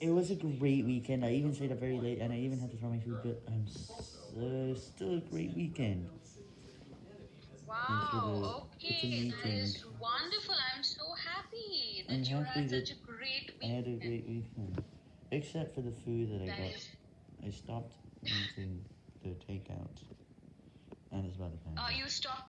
It was a great weekend. I even stayed up very late, and I even had to throw my food, but I'm so, uh, still a great weekend. Wow, okay, that is meeting. wonderful. I'm so happy that I'm you happy had such a great weekend. I had a great weekend. Except for the food that I got. is- I stopped eating the takeout. And it's about to Uh, Oh, you stopped